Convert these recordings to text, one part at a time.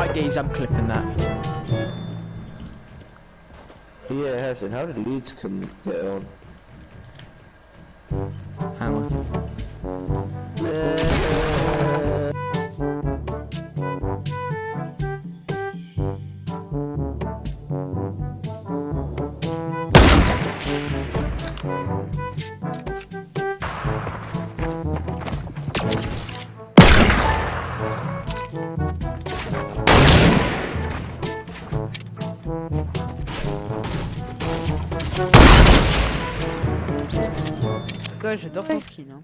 My days, I'm clipping that. Yeah, Harrison, how did Leeds come get on? toi, j'adore son skin. Hein.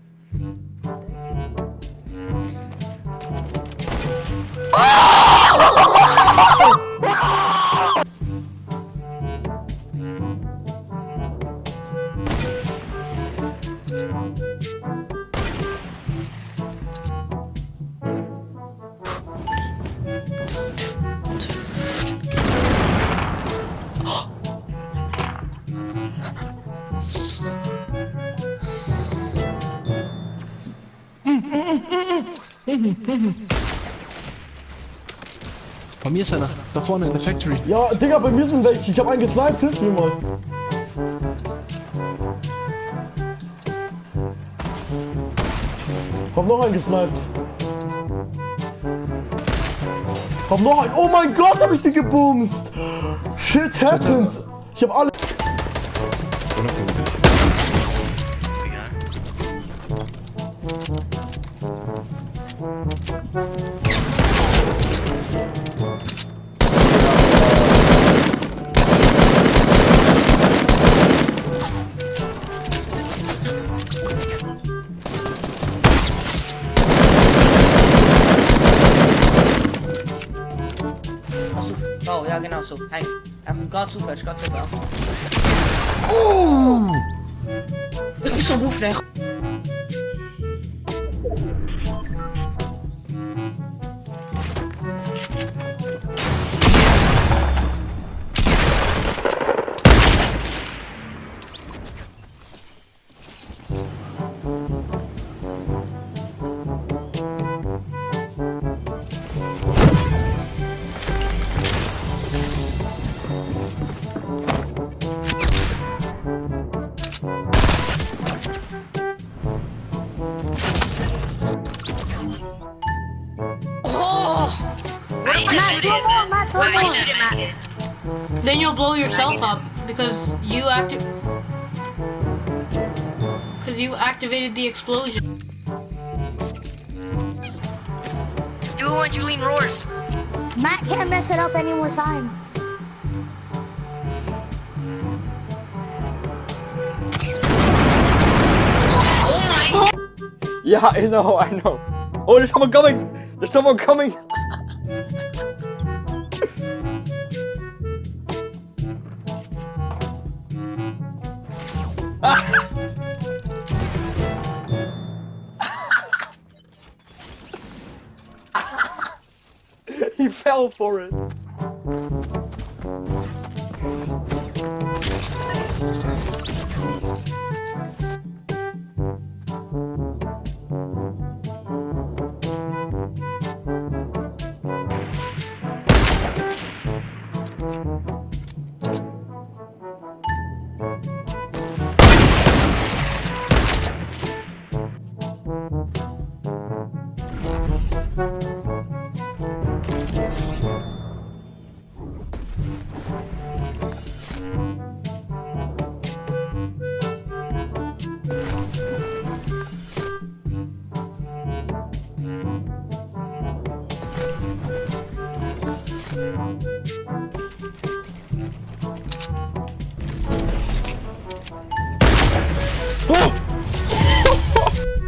Bei mir ist einer. Da vorne in der Factory. Ja, Digga, bei mir sind welche. Ich hab einen gesniped, hilf mir mal. Hab noch einen gesniped. Hab noch einen. Oh mein Gott, hab ich den gebumst. Shit happens. Ich hab alle. I've got to flash, got to flash. Ouh Ils sont beaux, frère Hey, einfach ganz aufwärts, ganz aufwärts. Ich bin so aufgeregt. Then you'll blow yourself up because you acted. Because because you activated the explosion. Do it when Julian roars. Matt can't mess it up any more times. Oh yeah, I know, I know. Oh, there's someone coming! There's someone coming! he fell for it.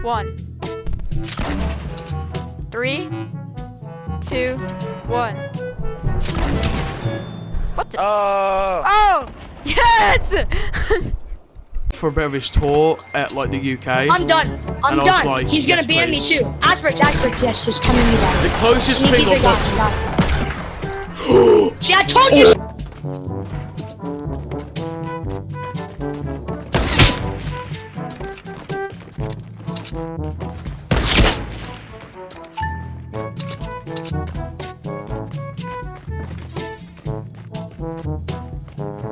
One. Three. Two. One. What the? Oh! Oh! Yes! For a bit of his tour at like the UK. I'm done. I'm done. like, He's gonna ban me too. Asperger's, Asperger's, yes, just come in me down. the closest Sneaky thing I've got, got. got. See, I told you. Your arms?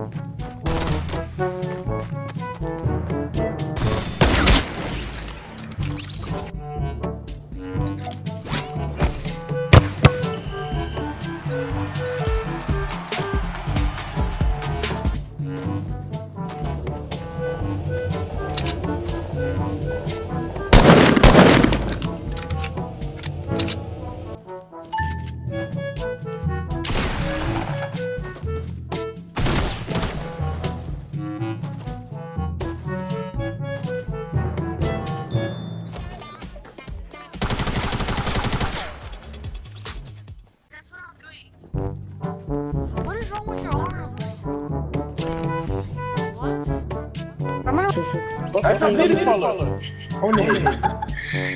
Essa vira ele falando. falou. Olha ele?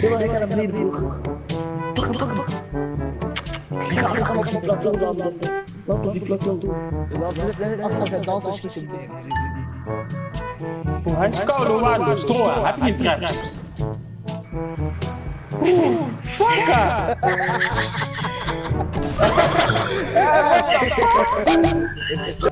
Eu achei que era Mirko. Toca, toca, toca. Calma, calma, calma, Platão, dá, dá, dá. Platão, Platão. Скоро ладно, строя, опять тратишь. Сука! Сука!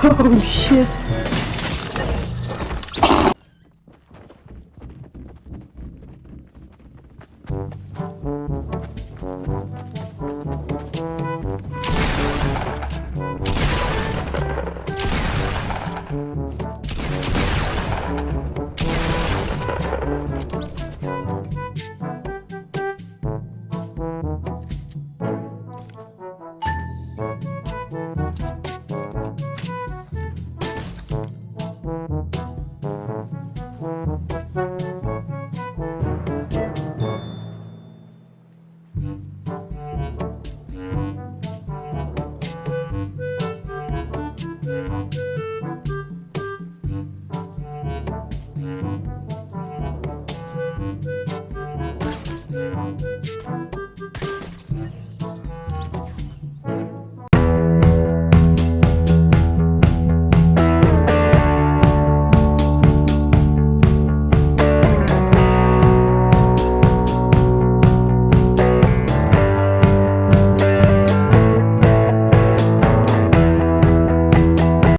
Holy shit!